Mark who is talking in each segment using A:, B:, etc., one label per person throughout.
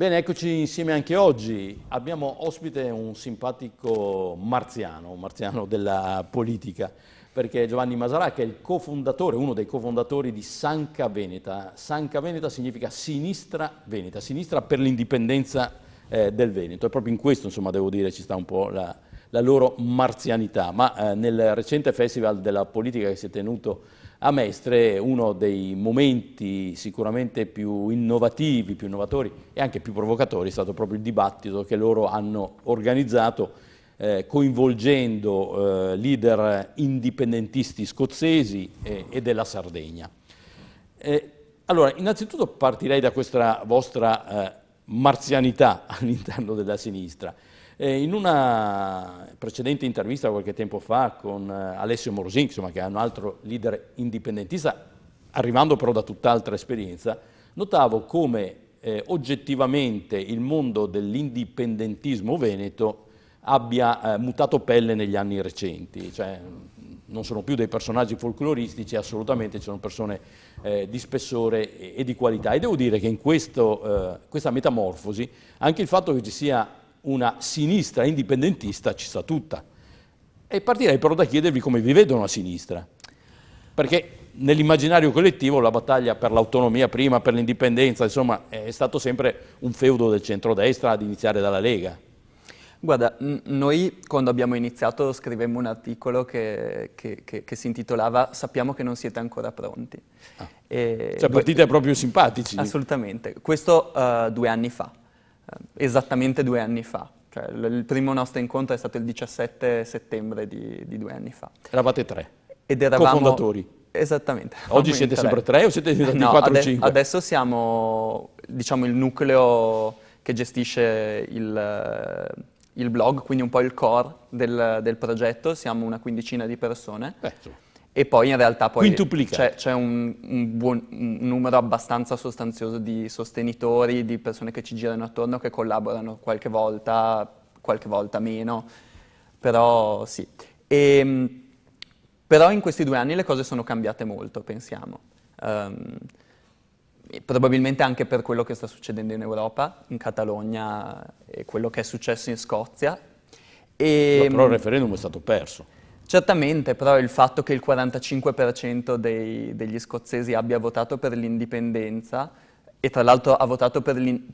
A: Bene, eccoci insieme anche oggi. Abbiamo ospite un simpatico marziano, un marziano della politica, perché Giovanni Masarà che è il cofondatore, uno dei cofondatori di Sanca Veneta. Sanca Veneta significa sinistra Veneta, sinistra per l'indipendenza eh, del Veneto. E proprio in questo, insomma, devo dire, ci sta un po' la, la loro marzianità. Ma eh, nel recente festival della politica che si è tenuto a Mestre uno dei momenti sicuramente più innovativi, più innovatori e anche più provocatori è stato proprio il dibattito che loro hanno organizzato eh, coinvolgendo eh, leader indipendentisti scozzesi e, e della Sardegna. Eh, allora, innanzitutto partirei da questa vostra eh, marzianità all'interno della sinistra. Eh, in una precedente intervista qualche tempo fa con eh, Alessio Morosin, insomma, che è un altro leader indipendentista, arrivando però da tutt'altra esperienza, notavo come eh, oggettivamente il mondo dell'indipendentismo veneto abbia eh, mutato pelle negli anni recenti, cioè, non sono più dei personaggi folcloristici, assolutamente sono persone eh, di spessore e, e, di qualità. E devo dire che in questo, eh, questa metamorfosi anche il fatto che ci sia una sinistra indipendentista ci sta tutta. E partirei però da chiedervi come vi vedono a sinistra, perché nell'immaginario collettivo la battaglia per l'autonomia prima, per l'indipendenza, insomma, è stato sempre un feudo del centrodestra ad iniziare dalla Lega.
B: Guarda, noi quando abbiamo iniziato scrivemmo un articolo che, che, che, che si intitolava Sappiamo che non siete ancora pronti.
A: Ah. cioè partite proprio simpatici.
B: Assolutamente, questo uh, due anni fa. Eh, esattamente due anni fa. Cioè, il primo nostro incontro è stato il 17 settembre di, di due anni fa.
A: Eravate tre?
B: Ed eravamo...
A: Co-fondatori?
B: Esattamente.
A: Oggi siete tre. sempre tre o siete diventati no, 4 o 5?
B: Adesso siamo, diciamo, il nucleo che gestisce il, il, blog, quindi un po' il core del, del progetto, siamo una quindicina di persone.
A: Beh,
B: e poi in realtà c'è un, un, buon, un, numero abbastanza sostanzioso di sostenitori, di persone che ci girano attorno, che collaborano qualche volta, qualche volta meno, però sì. E, ehm, però in questi due anni le cose sono cambiate molto, pensiamo. Um, probabilmente anche per quello che sta succedendo in Europa, in Catalogna e quello che è successo in Scozia.
A: E, però il referendum è stato perso.
B: Certamente, però il fatto che il 45% dei, degli scozzesi abbia votato per l'indipendenza e tra l'altro ha votato per il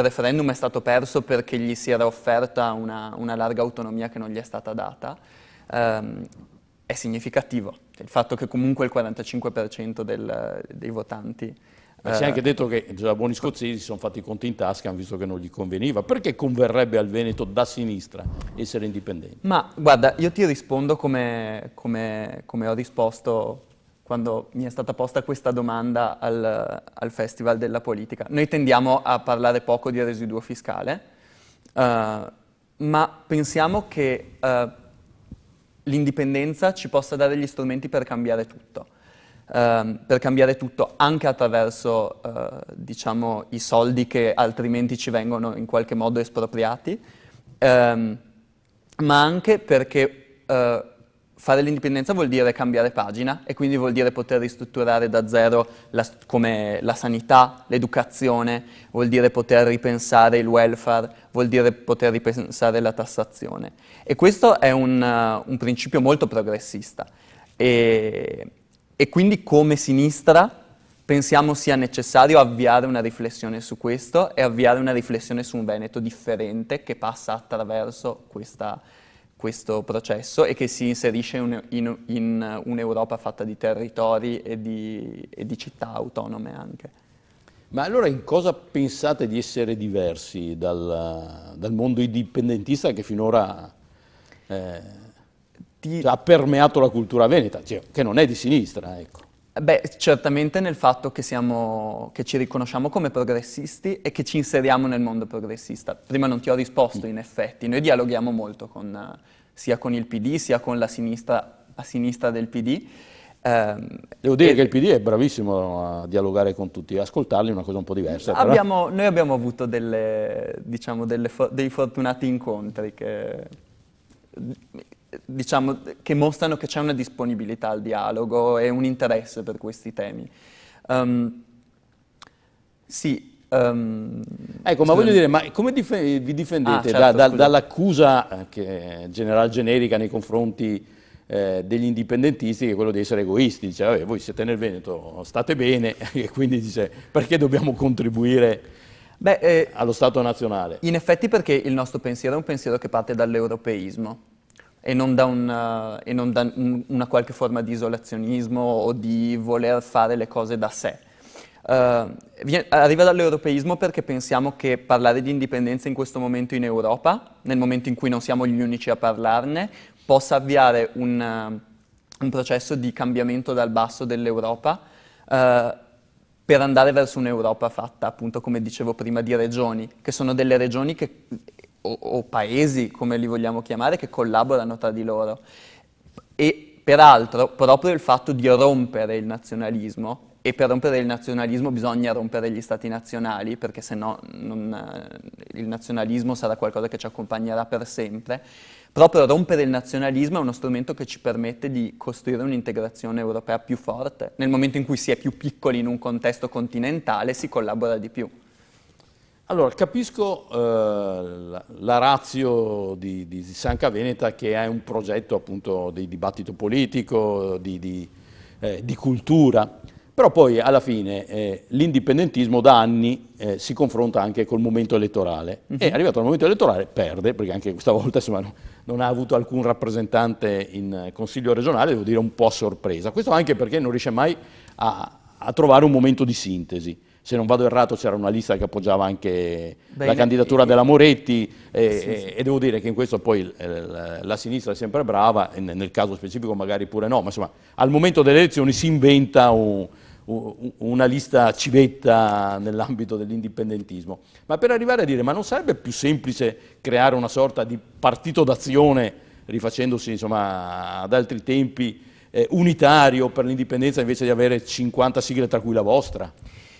B: referendum è stato perso perché gli si era offerta una, una larga autonomia che non gli è stata data, ehm, è significativo. Il fatto che comunque il 45% del, dei votanti
A: ma si è anche detto che già buoni scozzesi si sono fatti i conti in tasca, hanno visto che non gli conveniva. Perché converrebbe al Veneto da sinistra essere indipendente?
B: Ma guarda, io ti rispondo come, come, come ho risposto quando mi è stata posta questa domanda al, al, Festival della Politica. Noi tendiamo a parlare poco di residuo fiscale, uh, ma pensiamo che uh, l'indipendenza ci possa dare gli strumenti per cambiare tutto ehm, per cambiare tutto anche attraverso eh, diciamo, i soldi che altrimenti ci vengono in qualche modo espropriati, ehm, ma anche perché eh, fare l'indipendenza vuol dire cambiare pagina e quindi vuol dire poter ristrutturare da zero la, come la sanità, l'educazione, vuol dire poter ripensare il welfare, vuol dire poter ripensare la tassazione. E questo è un, uh, un principio molto progressista. E, e quindi come sinistra pensiamo sia necessario avviare una riflessione su questo e avviare una riflessione su un Veneto differente che passa attraverso questa, questo processo e che si inserisce in, in, in un'Europa fatta di territori e di, e di, città autonome anche.
A: Ma allora in cosa pensate di essere diversi dal, dal mondo indipendentista che finora... Eh. Cioè, ha permeato la cultura veneta, cioè, che non è di sinistra. Ecco.
B: Beh, certamente nel fatto che, siamo, che, ci riconosciamo come progressisti e che ci inseriamo nel mondo progressista. Prima non ti ho risposto, in effetti. Noi dialoghiamo molto con, sia con il PD, sia con la sinistra, a sinistra del PD.
A: Eh, Devo dire che il PD è bravissimo a dialogare con tutti, ascoltarli è una cosa un po' diversa.
B: Abbiamo, noi abbiamo avuto delle, diciamo, delle, dei fortunati incontri che diciamo, che mostrano che c'è una disponibilità al dialogo e un interesse per questi temi. Um, sì,
A: Um, ecco, ma voglio dire, ma come dif vi difendete ah, certo, da, da, dall'accusa eh, generale generica nei confronti eh, degli indipendentisti che è quello di essere egoisti? Dice, vabbè, voi siete nel Veneto, state bene, e quindi dice, perché dobbiamo contribuire Beh, eh, allo Stato nazionale?
B: In effetti perché il nostro pensiero è un pensiero che parte dall'europeismo e non da, una, e non da una qualche forma di isolazionismo o di voler fare le cose da sé. Uh, arriva dall'europeismo perché pensiamo che parlare di indipendenza in questo momento in Europa, nel momento in cui non siamo gli unici a parlarne, possa avviare un, uh, un processo di cambiamento dal basso dell'Europa uh, per andare verso un'Europa fatta, appunto, come dicevo prima, di regioni, che sono delle regioni che, o, o paesi, come li vogliamo chiamare, che collaborano tra di loro. E peraltro, proprio il fatto di rompere il nazionalismo e per rompere il nazionalismo bisogna rompere gli stati nazionali, perché se no eh, il nazionalismo sarà qualcosa che ci accompagnerà per sempre. Proprio rompere il nazionalismo è uno strumento che ci permette di costruire un'integrazione europea più forte. Nel momento in cui si è più piccoli in un contesto continentale si collabora di più.
A: Allora, capisco eh, la, la razio di, di, Sanca Veneta che è un progetto appunto di dibattito politico, di, di, eh, di cultura, però poi alla fine eh, l'indipendentismo da anni eh, si confronta anche col momento elettorale uh. -huh. e arrivato al momento elettorale perde, perché anche questa volta insomma, no, non ha avuto alcun rappresentante in Consiglio regionale, devo dire un po' a sorpresa. Questo anche perché non riesce mai a, a trovare un momento di sintesi se non vado errato c'era una lista che appoggiava anche Beh, la candidatura della Moretti e, sì, sì. e, devo dire che in questo poi la sinistra è sempre brava, nel caso specifico magari pure no, ma insomma al momento delle elezioni si inventa un, una lista civetta nell'ambito dell'indipendentismo, ma per arrivare a dire ma non sarebbe più semplice creare una sorta di partito d'azione rifacendosi insomma, ad altri tempi eh, unitario per l'indipendenza invece di avere 50 sigle tra cui la vostra?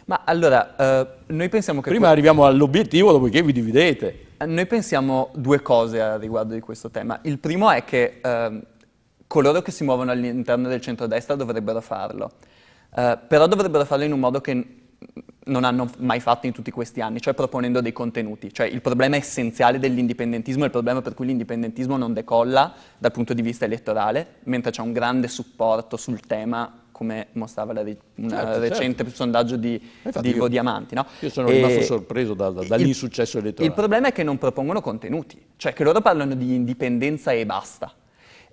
B: Ma allora, eh, noi pensiamo che...
A: Prima arriviamo all'obiettivo, dopodiché vi dividete.
B: Noi pensiamo due cose a riguardo di questo tema. Il primo è che eh, coloro che si muovono all'interno del centrodestra dovrebbero farlo. Uh, però dovrebbero farlo in un modo che non hanno mai fatto in tutti questi anni, cioè proponendo dei contenuti. Cioè il problema essenziale dell'indipendentismo è il problema per cui l'indipendentismo non decolla dal punto di vista elettorale, mentre c'è un grande supporto sul tema come mostrava un certo, certo, recente certo. sondaggio di, di Ivo Diamanti. No?
A: Io sono rimasto sorpreso da, da, dall'insuccesso elettorale.
B: Il problema è che non propongono contenuti, cioè che loro parlano di indipendenza e basta.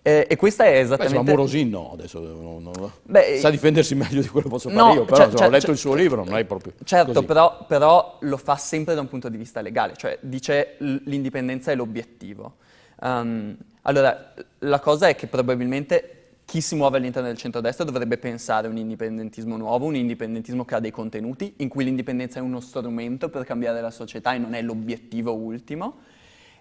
B: Eh, e questa è esattamente...
A: Beh, ma Morosin no, adesso non, non... Beh, sa difendersi meglio di quello che posso no, fare io, però cioè, cioè, ho letto il suo libro, non è proprio
B: Certo, però, però, lo fa sempre da un punto di vista legale, cioè dice l'indipendenza è l'obiettivo. Um, allora, la cosa è che probabilmente chi si muove all'interno del centrodestra dovrebbe pensare a un indipendentismo nuovo, un indipendentismo che ha dei contenuti, in cui l'indipendenza è uno strumento per cambiare la società e non è l'obiettivo ultimo,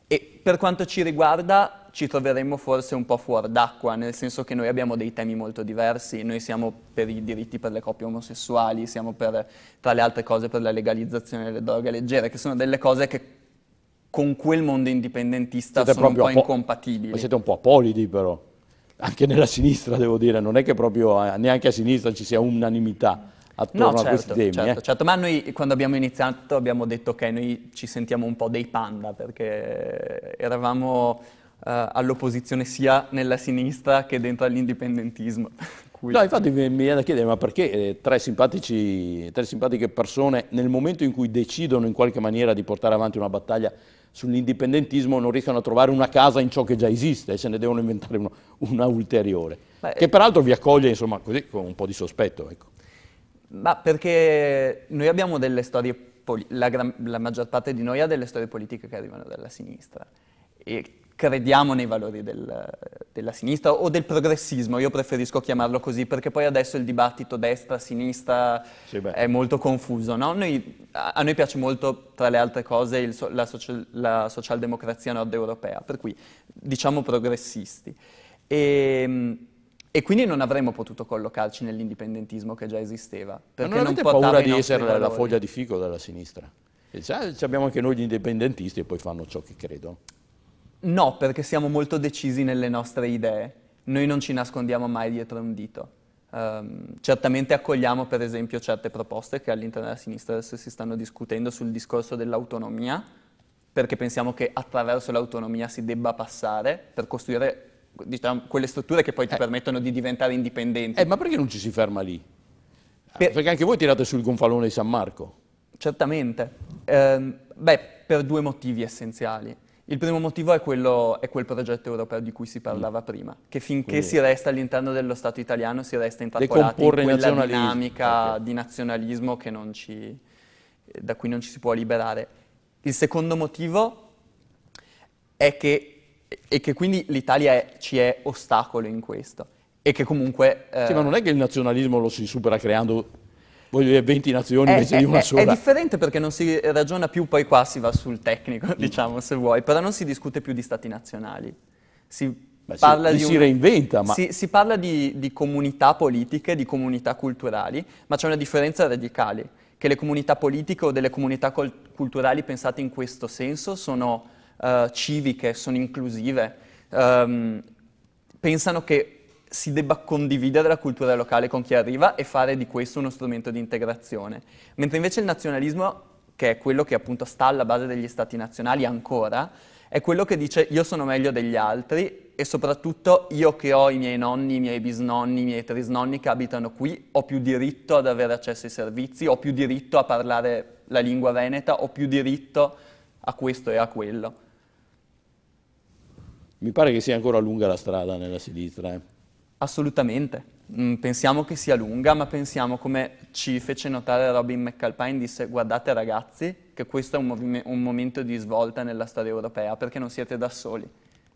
B: e per quanto ci riguarda ci troveremmo forse un po' fuori d'acqua, nel senso che noi abbiamo dei temi molto diversi, noi siamo per i diritti per le coppie omosessuali, siamo per, tra le altre cose per la legalizzazione delle droghe leggere, che sono delle cose che con quel mondo indipendentista siete sono un po' incompatibili.
A: Ma siete un po' apolidi però, anche nella sinistra devo dire, non è che proprio eh, neanche a sinistra ci sia unanimità attorno no, certo, a questi certo, temi.
B: Certo,
A: eh?
B: certo, ma noi quando abbiamo iniziato abbiamo detto che noi ci sentiamo un po' dei panda perché eravamo uh, all'opposizione sia nella sinistra che dentro all'indipendentismo.
A: No, infatti mi viene da chiedere, ma perché eh, tre, tre simpatiche persone nel momento in cui decidono in qualche maniera di portare avanti una battaglia sull'indipendentismo non riescono a trovare una casa in ciò che già esiste e se ne devono inventare uno, una ulteriore, Beh, che peraltro vi accoglie insomma così con un po' di sospetto. Ecco.
B: Ma perché noi abbiamo delle storie, la, gran, la, maggior parte di noi ha delle storie politiche che arrivano dalla sinistra e crediamo nei valori del, della sinistra o del progressismo, io preferisco chiamarlo così perché poi adesso il dibattito destra-sinistra sì, è molto confuso. No? Noi, a, a, noi piace molto, tra le altre cose, il, la, social, la socialdemocrazia nord europea, per cui diciamo progressisti. E, ehm, e quindi non avremmo potuto collocarci nell'indipendentismo che già esisteva.
A: Ma non avete non paura di essere valori. la foglia di fico della sinistra? Cioè, abbiamo anche noi gli indipendentisti e poi fanno ciò che credono.
B: No, perché siamo molto decisi nelle nostre idee. Noi non ci nascondiamo mai dietro un dito. Um, certamente accogliamo per esempio certe proposte che all'interno della sinistra adesso si stanno discutendo sul discorso dell'autonomia, perché pensiamo che attraverso l'autonomia si debba passare per costruire diciamo, quelle strutture che poi ti eh. permettono di diventare indipendenti.
A: Eh, ma perché non ci si ferma lì? Per... Perché anche voi tirate sul gonfalone di San Marco.
B: Certamente. Eh, beh, per due motivi essenziali. Il primo motivo è, quello, è, quel progetto europeo di cui si parlava mm. prima, che finché Quindi, si resta all'interno dello Stato italiano si resta intrappolati in quella dinamica okay. di nazionalismo ci, da cui non ci si può liberare. Il secondo motivo è che, è che quindi l'Italia ci è ostacolo in questo e che comunque...
A: Eh, sì, ma non è che il nazionalismo lo si supera creando voglio dire 20 nazioni è, invece è, di una sola.
B: È differente perché non si ragiona più, poi qua si va sul tecnico, mm. diciamo, se vuoi, però non si discute più di stati nazionali. Si Beh, parla
A: si,
B: di
A: si reinventa, ma...
B: Si, si parla di, di, comunità politiche, di comunità culturali, ma c'è una differenza radicale, che le comunità politiche o delle comunità culturali pensate in questo senso sono uh, civiche, sono inclusive, um, pensano che si debba condividere la cultura locale con chi arriva e fare di questo uno strumento di integrazione. Mentre invece il nazionalismo, che è quello che appunto sta alla base degli stati nazionali ancora, è quello che dice io sono meglio degli altri e soprattutto io che ho i miei nonni, i miei bisnonni, i miei trisnonni che abitano qui, ho più diritto ad avere accesso ai servizi, ho più diritto a parlare la lingua veneta, ho più diritto a questo e a quello.
A: Mi pare che sia ancora lunga la strada nella sinistra. Eh.
B: Assolutamente. Mm, pensiamo che sia lunga, ma pensiamo come ci fece notare Robin McAlpine, disse guardate ragazzi che questo è un, un momento di svolta nella storia europea perché non siete da soli,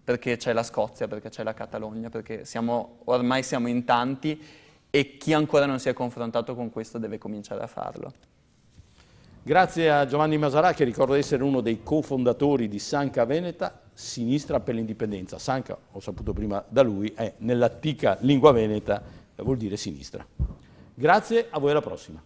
B: perché c'è la Scozia, perché c'è la Catalogna, perché siamo, ormai siamo in tanti e chi ancora non si è confrontato con questo deve cominciare a farlo.
A: Grazie a Giovanni Masarà che ricordo essere uno dei cofondatori di Sanca Veneta, Sinistra per l'Indipendenza. Sanca, ho saputo prima da lui, è nell'antica lingua veneta, vuol dire sinistra. Grazie, a voi alla prossima.